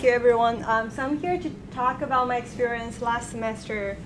thank you everyone. Um, so I'm here to talk about my experience last semester.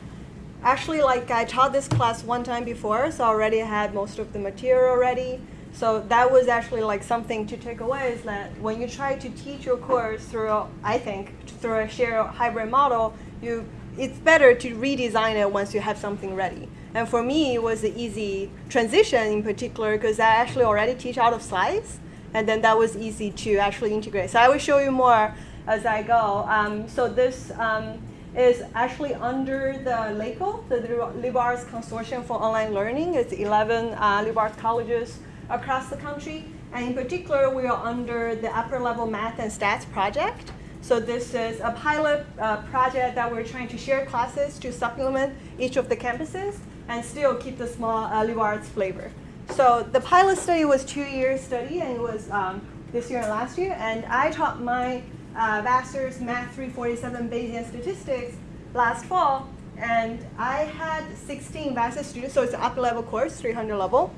Actually, like I taught this class one time before, so I already had most of the material already. So that was actually like something to take away is that when you try to teach your course through, I think, through a shared hybrid model, you it's better to redesign it once you have something ready. And for me, it was an easy transition in particular because I actually already teach out of slides and then that was easy to actually integrate. So I will show you more as I go. Um, so this um, is actually under the LACOL, the Liberal Arts Consortium for Online Learning. It's 11 uh, liberal arts colleges across the country. And in particular, we are under the upper level math and stats project. So this is a pilot uh, project that we're trying to share classes to supplement each of the campuses and still keep the small uh, liberal arts flavor. So the pilot study was two year study and it was um, this year and last year. And I taught my uh, Vassar's math 347 Bayesian statistics last fall. And I had 16 Vassar students, so it's an upper level course, 300 level.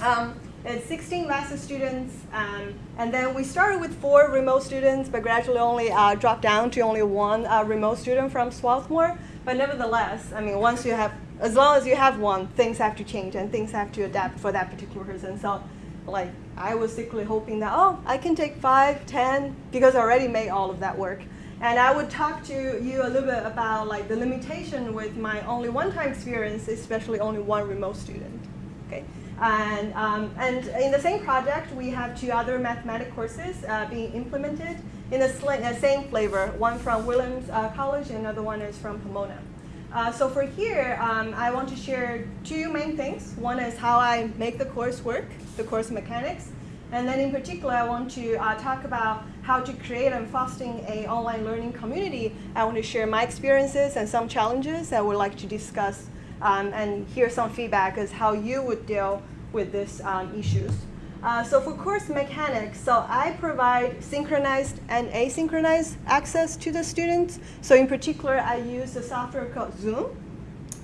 Um, it's 16 master students, um, and then we started with four remote students, but gradually only uh, dropped down to only one uh, remote student from Swarthmore. But nevertheless, I mean, once you have as long as you have one, things have to change and things have to adapt for that particular person. So like I was secretly hoping that, oh, I can take five, ten, because I already made all of that work. And I would talk to you a little bit about like the limitation with my only one-time experience, especially only one remote student. Okay. And, um, and in the same project, we have two other mathematics courses uh, being implemented in the same flavor, one from Williams uh, College and another one is from Pomona. Uh, so for here, um, I want to share two main things. One is how I make the course work, the course mechanics. And then in particular, I want to uh, talk about how to create and fostering a online learning community. I want to share my experiences and some challenges I would like to discuss um, and hear some feedback as how you would deal with these um, issues. Uh, so for course mechanics, so I provide synchronized and asynchronized access to the students. So in particular, I use a software called Zoom.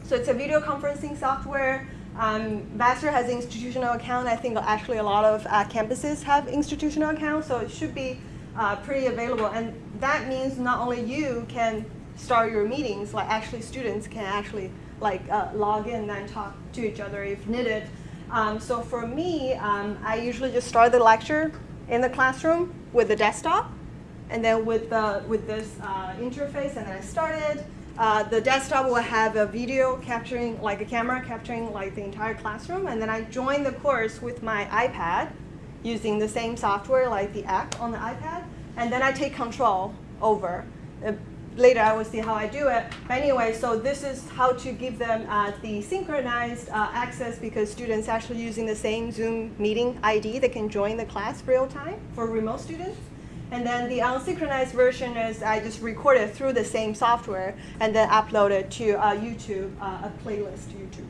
So it's a video conferencing software. Um, Vassar has an institutional account. I think actually a lot of uh, campuses have institutional accounts, so it should be uh, pretty available. And that means not only you can start your meetings, like actually students can actually like uh, log in and talk to each other if needed. Um, so for me, um, I usually just start the lecture in the classroom with the desktop, and then with, the, with this uh, interface, and then I started. Uh, the desktop will have a video capturing, like a camera capturing like the entire classroom, and then I join the course with my iPad using the same software like the app on the iPad, and then I take control over. Later I will see how I do it. But anyway, so this is how to give them uh, the synchronized uh, access because students actually using the same Zoom meeting ID, they can join the class real time for remote students. And then the unsynchronized version is I just record it through the same software and then upload it to uh, YouTube, uh, a playlist YouTube.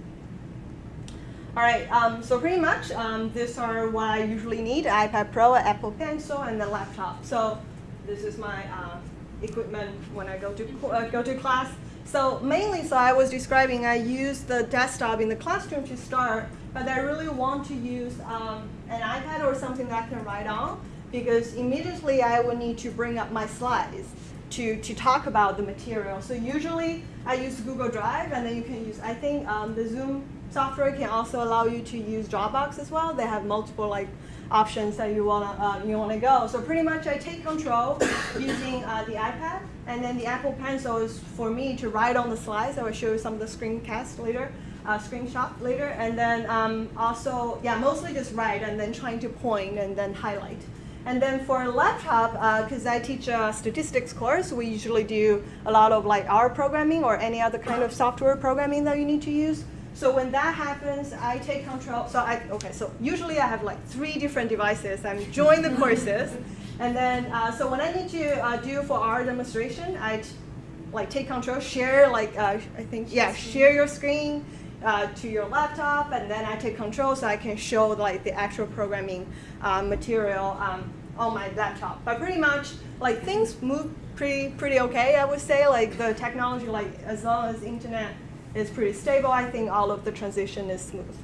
All right, um, so pretty much um, these are what I usually need, iPad Pro, Apple Pencil, and the laptop. So this is my uh, equipment when I go to, uh, go to class. So mainly, so I was describing, I use the desktop in the classroom to start, but I really want to use um, an iPad or something that I can write on, because immediately I will need to bring up my slides to, to talk about the material. So usually I use Google Drive, and then you can use, I think um, the Zoom software can also allow you to use Dropbox as well. They have multiple like options that you wanna uh, you wanna go. So pretty much I take control using uh, the iPad, and then the Apple Pencil is for me to write on the slides. I will show you some of the screencast later, uh, screenshot later, and then um, also yeah mostly just write and then trying to point and then highlight. And then for a laptop, because uh, I teach a statistics course, we usually do a lot of like R programming or any other kind of software programming that you need to use. So when that happens, I take control. So I, okay, so usually I have like three different devices. I'm join the courses. And then, uh, so when I need to uh, do for R demonstration, I like take control, share like, uh, I think, yeah, share your screen uh, to your laptop, and then I take control so I can show like the actual programming uh, material um, on my laptop. But pretty much, like things move pretty, pretty okay, I would say. Like the technology, like as long as internet is pretty stable. I think all of the transition is smooth.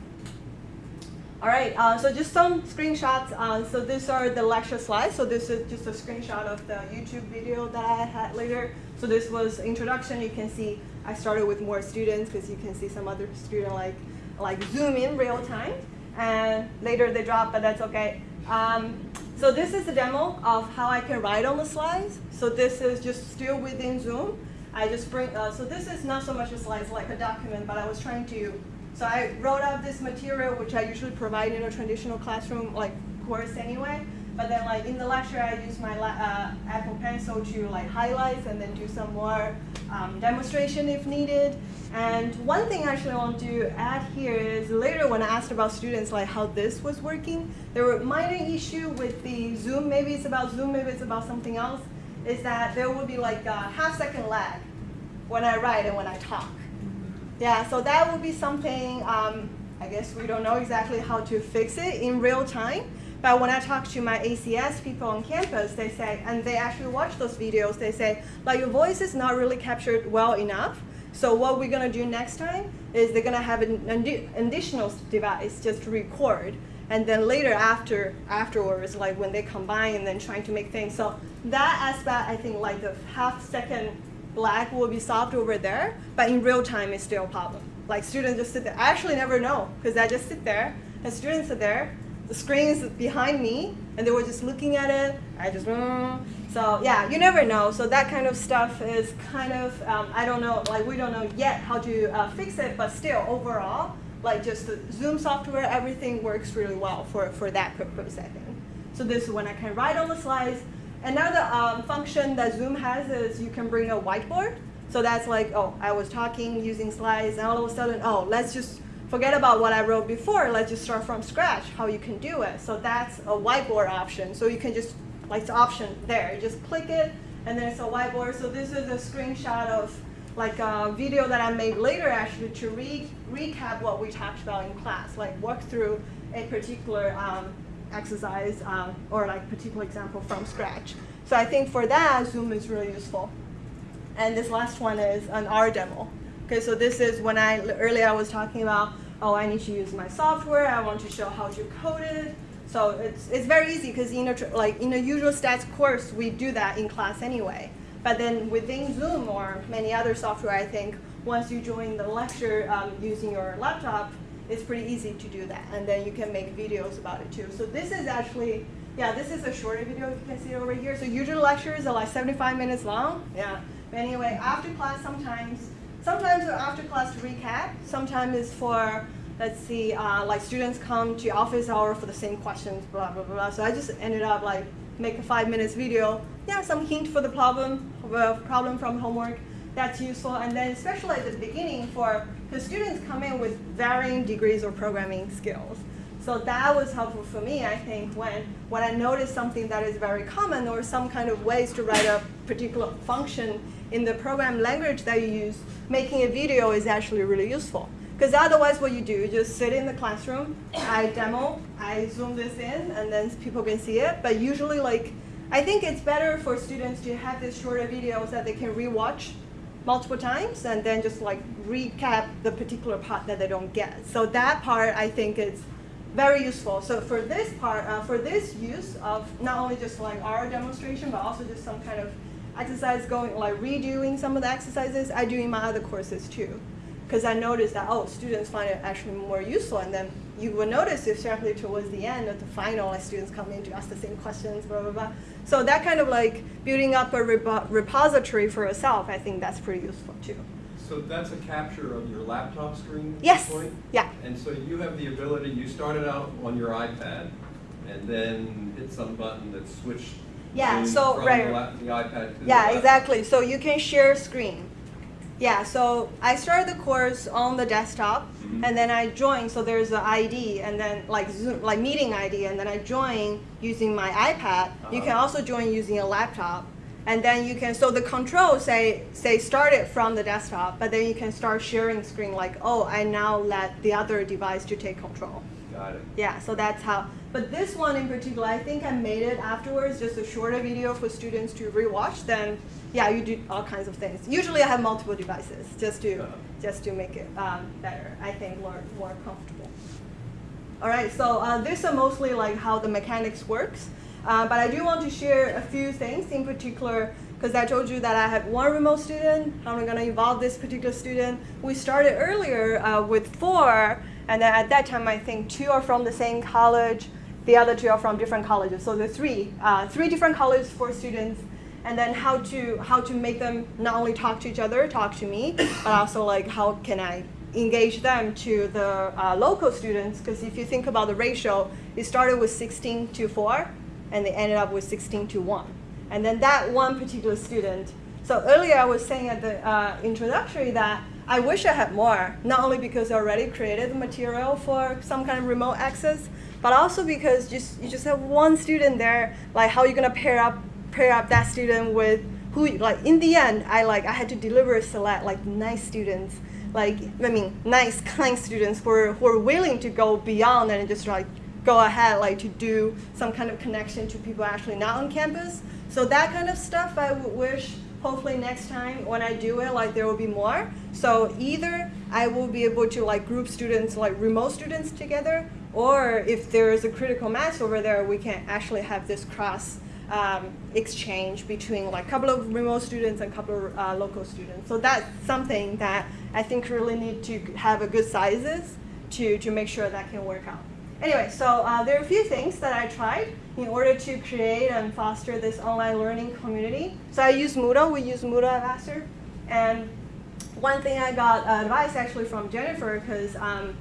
All right, uh, so just some screenshots. Uh, so these are the lecture slides. So this is just a screenshot of the YouTube video that I had later. So this was introduction. You can see I started with more students because you can see some other student like like zoom in real time. And later they drop, but that's okay. Um, so this is a demo of how I can write on the slides. So this is just still within Zoom. I just bring, uh, so this is not so much a slide, it's like a document, but I was trying to, so I wrote out this material, which I usually provide in a traditional classroom like course anyway. But then like in the lecture, I use my uh, Apple Pencil to like highlight and then do some more um, demonstration if needed. And one thing actually I want to add here is later when I asked about students like how this was working, there were minor issue with the Zoom, maybe it's about Zoom, maybe it's about something else, is that there would be like a half second lag when I write and when I talk. Yeah, so that would be something, um, I guess we don't know exactly how to fix it in real time. But when I talk to my ACS people on campus, they say, and they actually watch those videos, they say, like your voice is not really captured well enough. So what we're gonna do next time is they're gonna have an additional device just to record. And then later after afterwards, like when they combine and then trying to make things. So that aspect, I think like the half second lag will be solved over there, but in real time it's still a problem. Like students just sit there. I actually never know because I just sit there and students are there the screen is behind me, and they were just looking at it. I just, mm. so yeah, you never know. So that kind of stuff is kind of, um, I don't know, like we don't know yet how to uh, fix it, but still overall, like just the Zoom software, everything works really well for, for that purpose, I think. So this is when I can write on the slides. Another um, function that Zoom has is you can bring a whiteboard. So that's like, oh, I was talking using slides, and all of a sudden, oh, let's just forget about what I wrote before, let's just start from scratch, how you can do it. So that's a whiteboard option. So you can just, like the option there, you just click it, and then it's a whiteboard. So this is a screenshot of like a video that I made later actually to re recap what we talked about in class, like walk through a particular um, exercise um, or like particular example from scratch. So I think for that, Zoom is really useful. And this last one is an R demo. Okay, so this is when I, earlier I was talking about, oh, I need to use my software, I want to show how to code it. So it's, it's very easy because in a, like in a usual stats course, we do that in class anyway. But then within Zoom or many other software, I think, once you join the lecture um, using your laptop, it's pretty easy to do that. And then you can make videos about it too. So this is actually, yeah, this is a shorter video, if you can see it over here. So usual lectures are like 75 minutes long. Yeah. But anyway, after class, sometimes Sometimes after class recap, sometimes it's for, let's see, uh, like students come to office hour for the same questions, blah, blah, blah. So I just ended up like make a five minutes video. Yeah, some hint for the problem, problem from homework. That's useful. And then especially at the beginning for, the students come in with varying degrees of programming skills. So that was helpful for me, I think, when, when I noticed something that is very common or some kind of ways to write a particular function in the program language that you use, making a video is actually really useful. Because otherwise what you do, you just sit in the classroom, I demo, I zoom this in, and then people can see it. But usually like, I think it's better for students to have these shorter videos that they can rewatch multiple times and then just like recap the particular part that they don't get. So that part I think is very useful. So for this part, uh, for this use of not only just like R demonstration, but also just some kind of exercise going, like redoing some of the exercises, I do in my other courses too. Because I noticed that, oh, students find it actually more useful. And then you will notice, especially towards the end of the final, like students come in to ask the same questions, blah, blah, blah. So that kind of like building up a repository for yourself, I think that's pretty useful too. So that's a capture of your laptop screen? Yes. Point? Yeah. And so you have the ability, you started out on your iPad and then hit some button that switched yeah, so right. The, the iPad to yeah, exactly. So you can share screen. Yeah, so I started the course on the desktop, mm -hmm. and then I joined. So there's an ID, and then like Zoom, like meeting ID, and then I join using my iPad. Uh -huh. You can uh-huh. also join using a laptop, and then you can. So the control say say start it from the desktop, but then you can start sharing screen. Like, oh, I now let the other device to take control. Got it. Yeah, so that's how. But this one in particular, I think I made it afterwards, just a shorter video for students to rewatch. Then, yeah, you do all kinds of things. Usually, I have multiple devices just to uh -huh. just to make it um, better. I think more more comfortable. All right, so uh, these are mostly like how the mechanics works. Uh, but I do want to share a few things in particular because I told you that I had one remote student. How am I going to involve this particular student? We started earlier uh, with four, and then at that time I think two are from the same college, the other two are from different colleges. So the three, uh, three different colleges for students, and then how to how to make them not only talk to each other, talk to me, but also like how can I engage them to the uh, local students? Because if you think about the ratio, it started with 16 to 4, and they ended up with 16 to 1. And then that one particular student. So earlier I was saying at the uh, introductory that I wish I had more, not only because I already created the material for some kind of remote access, but also because just you just have one student there, like how are you gonna pair up pair up that student with who like in the end I like I had to deliver select like nice students, like I mean nice kind students who are who are willing to go beyond and just like go ahead like to do some kind of connection to people actually not on campus. So that kind of stuff I would wish hopefully next time when I do it like there will be more. So either I will be able to like group students like remote students together or if there is a critical mass over there we can actually have this cross um, exchange between like a couple of remote students and a couple of uh, local students. So that's something that I think really need to have a good sizes to, to make sure that can work out. Anyway, so uh, there are a few things that I tried in order to create and foster this online learning community. So I use Moodle, we use Moodle at Vassar. And one thing I got uh, advice actually from Jennifer, because um,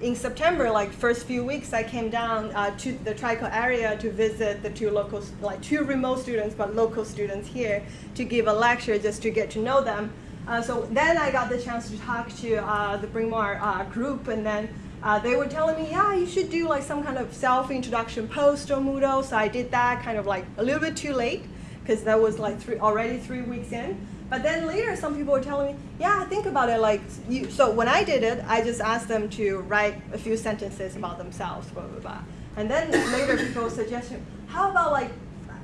in September, like first few weeks, I came down uh, to the Trico area to visit the two local, like two remote students, but local students here to give a lecture just to get to know them. Uh, so then I got the chance to talk to uh, the Bryn Mawr uh, group and then uh, they were telling me, yeah, you should do like some kind of self-introduction post on Moodle. So I did that kind of like a little bit too late because that was like three, already three weeks in. But then later, some people were telling me, yeah, think about it. Like, you, so when I did it, I just asked them to write a few sentences about themselves, blah blah blah. And then later, people suggested, how about like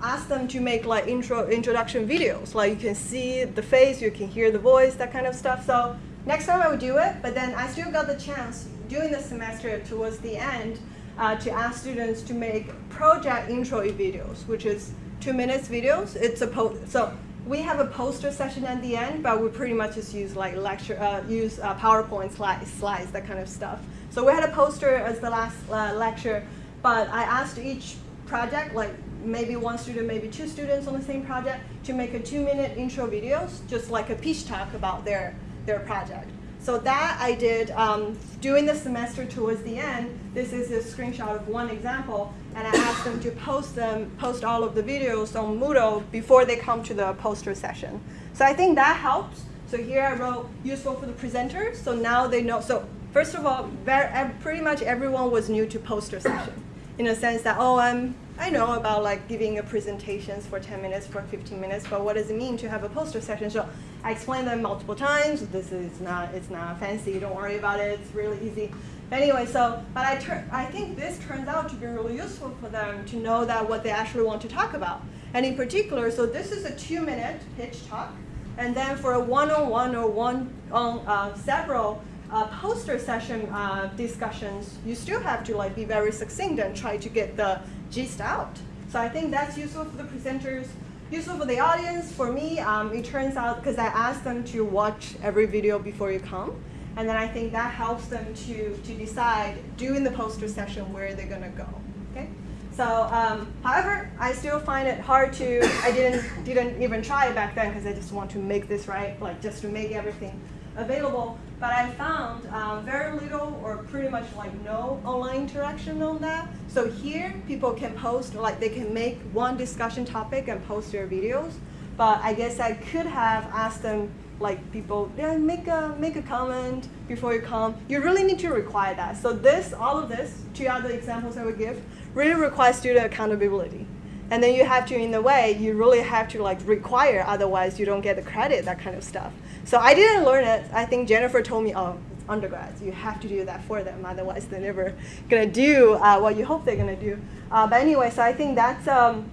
ask them to make like intro introduction videos, like you can see the face, you can hear the voice, that kind of stuff. So next time I would do it, but then I still got the chance during the semester towards the end uh, to ask students to make project intro videos, which is two minutes videos. It's a so we have a poster session at the end, but we pretty much just use like lecture, uh, use uh, PowerPoint slides, slides, that kind of stuff. So we had a poster as the last uh, lecture, but I asked each project, like maybe one student, maybe two students on the same project, to make a two-minute intro videos, just like a pitch talk about their their project. So that I did um, during the semester towards the end. This is a screenshot of one example, and I asked them to post them, post all of the videos on Moodle before they come to the poster session. So I think that helps. So here I wrote useful for the presenters. So now they know. So first of all, very, pretty much everyone was new to poster session, in a sense that oh I'm I know about like giving a presentations for 10 minutes, for 15 minutes, but what does it mean to have a poster session? So I explained them multiple times. This is not, it's not fancy. Don't worry about it. It's really easy. Anyway, so, but I, I think this turns out to be really useful for them to know that what they actually want to talk about. And in particular, so this is a two minute pitch talk. And then for a one-on-one -on, -one or one on uh, several uh, poster session uh, discussions, you still have to like be very succinct and try to get the gist out. So I think that's useful for the presenters, useful for the audience. For me, um, it turns out, because I asked them to watch every video before you come, and then I think that helps them to, to decide during the poster session where they're gonna go, okay? So, um, however, I still find it hard to, I didn't, didn't even try it back then because I just want to make this right, like just to make everything available, but I found um, very little or pretty much like no online interaction on that. So here, people can post, like they can make one discussion topic and post their videos, but I guess I could have asked them like people, yeah, make a, make a comment before you come. You really need to require that. So this, all of this, two other examples I would give, really require student accountability. And then you have to, in a way, you really have to like require, otherwise you don't get the credit, that kind of stuff. So I didn't learn it. I think Jennifer told me, oh, it's undergrads. You have to do that for them, otherwise they're never gonna do uh, what you hope they're gonna do. Uh, but anyway, so I think that's um,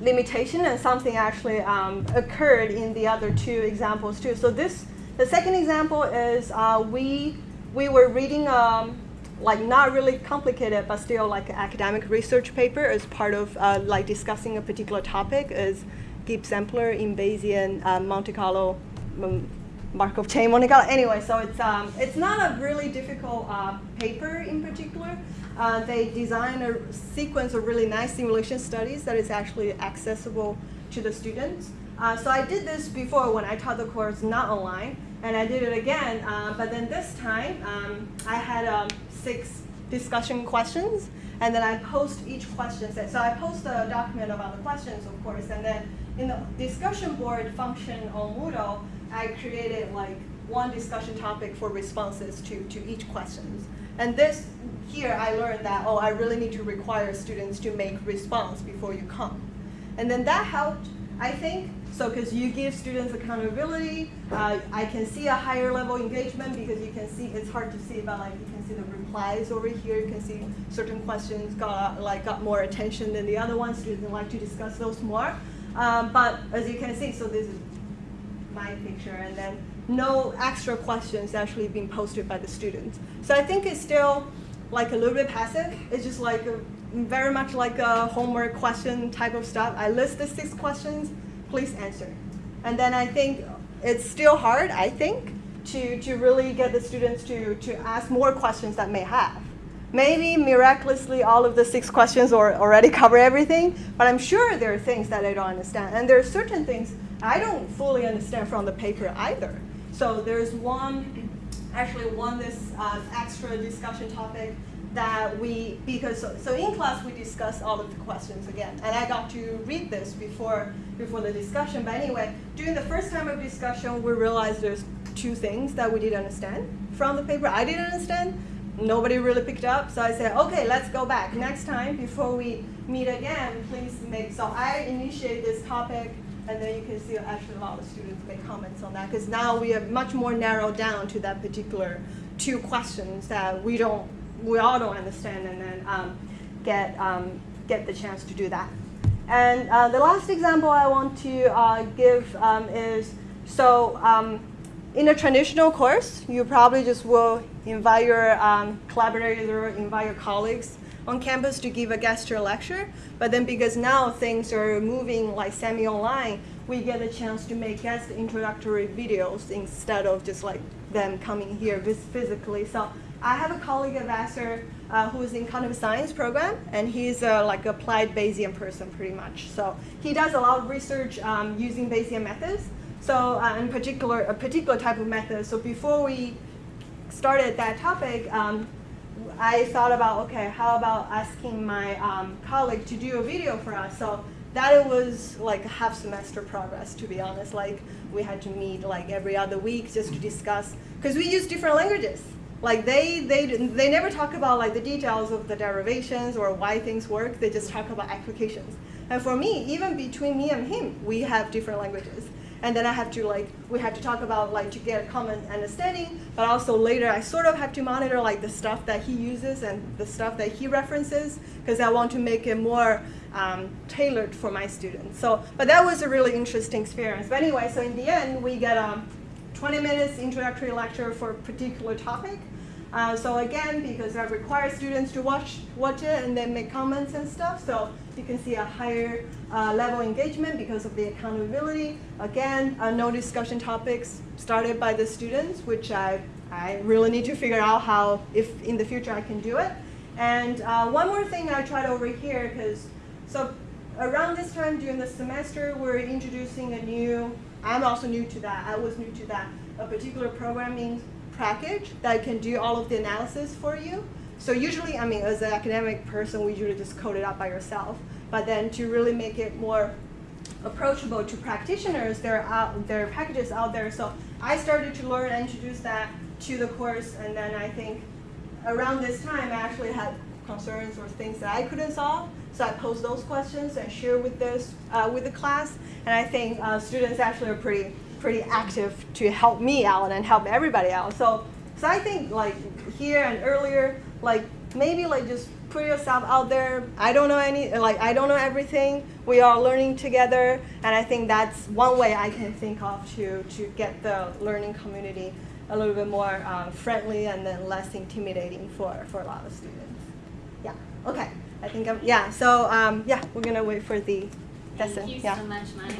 limitation and something actually um, occurred in the other two examples too. So this, the second example is uh, we, we were reading um, like not really complicated, but still like an academic research paper as part of uh, like discussing a particular topic is Gibbs sampler in Bayesian uh, Monte Carlo um, Markov chain Monte Carlo. Anyway, so it's um, it's not a really difficult uh, paper in particular. Uh, they design a sequence of really nice simulation studies that is actually accessible to the students. Uh, so I did this before when I taught the course not online, and I did it again. Uh, but then this time, um, I had um, six discussion questions, and then I post each question. Set. So I post a document about the questions, of course, and then in the discussion board function on Moodle, I created like one discussion topic for responses to, to each questions. And this, here I learned that, oh, I really need to require students to make response before you come. And then that helped, I think, so because you give students accountability, uh, I can see a higher level engagement because you can see, it's hard to see, but like you can see the replies over here, you can see certain questions got like got more attention than the other ones, students like to discuss those more. Um, but as you can see, so this is my picture, and then no extra questions actually being posted by the students. So I think it's still like a little bit passive. It's just like a, very much like a homework question type of stuff. I list the six questions, please answer. And then I think it's still hard, I think, to, to really get the students to, to ask more questions that may have. Maybe miraculously all of the six questions or already cover everything, but I'm sure there are things that I don't understand. And there are certain things I don't fully understand from the paper either. So there's one, actually one this uh, extra discussion topic that we, because, so, so, in class we discussed all of the questions again, and I got to read this before, before the discussion, but anyway, during the first time of discussion, we realized there's two things that we didn't understand from the paper. I didn't understand, nobody really picked up, so I said, okay, let's go back. Next time, before we meet again, please make, so I initiate this topic, and then you can see actually a lot of students make comments on that, because now we are much more narrowed down to that particular two questions that we don't, we all don't understand, and then um, get, um, get the chance to do that. And uh, the last example I want to uh, give um, is, so um, in a traditional course, you probably just will invite your um, collaborators or invite your colleagues on campus to give a guest lecture. But then because now things are moving like semi-online, we get a chance to make guest introductory videos instead of just like them coming here physically. So I have a colleague at uh, who is in cognitive science program, and he's uh, like applied Bayesian person pretty much. So he does a lot of research um, using Bayesian methods. So uh, in particular, a particular type of method. So before we started that topic, um, I thought about, okay, how about asking my um, colleague to do a video for us? So that it was like a half semester progress, to be honest. Like we had to meet like every other week just to discuss, because we use different languages. Like they, they, they never talk about like the details of the derivations or why things work. They just talk about applications. And for me, even between me and him, we have different languages. And then I have to like, we have to talk about like to get a common understanding, but also later I sort of have to monitor like the stuff that he uses and the stuff that he references, because I want to make it more um, tailored for my students. So, but that was a really interesting experience. But anyway, so in the end, we get a 20 minutes introductory lecture for a particular topic. Uh, so again, because I require students to watch, watch it and then make comments and stuff, so you can see a higher uh, level engagement because of the accountability. Again, uh, no discussion topics started by the students, which I, I really need to figure out how, if in the future I can do it. And uh, one more thing I tried over here, because so around this time during the semester, we're introducing a new, I'm also new to that, I was new to that, a particular programming package that can do all of the analysis for you. So usually, I mean, as an academic person, we usually just code it up by yourself. But then to really make it more approachable to practitioners, there are, out, there are packages out there. So I started to learn and introduce that to the course. And then I think around this time, I actually had concerns or things that I couldn't solve. So I posed those questions and share with this uh, with the class. And I think uh, students actually are pretty pretty active to help me out and help everybody out. So, so I think like here and earlier, like maybe like just put yourself out there. I don't know any, like I don't know everything. We are learning together, and I think that's one way I can think of to to get the learning community a little bit more uh, friendly and then less intimidating for, for a lot of students. Yeah. Okay. I think I'm, yeah. So um, yeah, we're gonna wait for the Thank you yeah. so much, Mike.